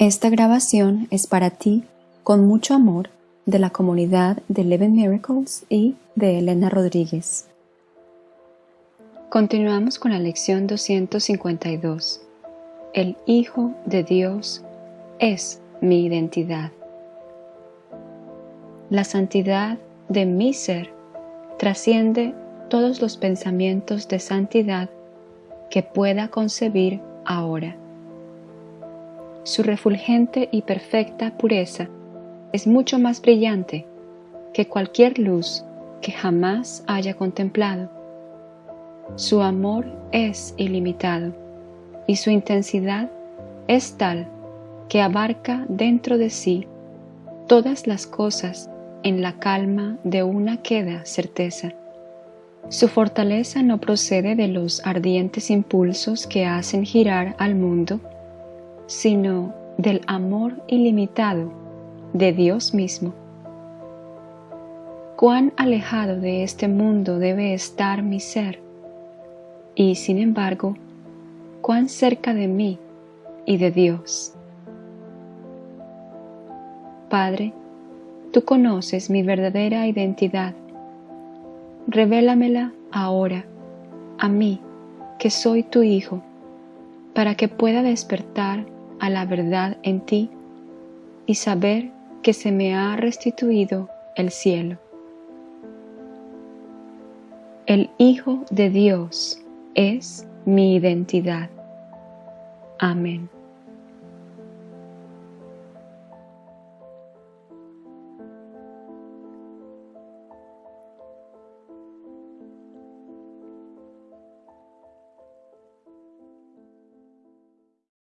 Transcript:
Esta grabación es para ti, con mucho amor, de la comunidad de Eleven Miracles y de Elena Rodríguez. Continuamos con la lección 252. El Hijo de Dios es mi identidad. La santidad de mi ser trasciende todos los pensamientos de santidad que pueda concebir ahora. Su refulgente y perfecta pureza es mucho más brillante que cualquier luz que jamás haya contemplado. Su amor es ilimitado y su intensidad es tal que abarca dentro de sí todas las cosas en la calma de una queda certeza. Su fortaleza no procede de los ardientes impulsos que hacen girar al mundo, sino del amor ilimitado de Dios mismo. Cuán alejado de este mundo debe estar mi ser, y sin embargo, cuán cerca de mí y de Dios. Padre, tú conoces mi verdadera identidad. Revélamela ahora a mí, que soy tu Hijo, para que pueda despertar a la verdad en ti y saber que se me ha restituido el cielo. El Hijo de Dios es mi identidad. Amén.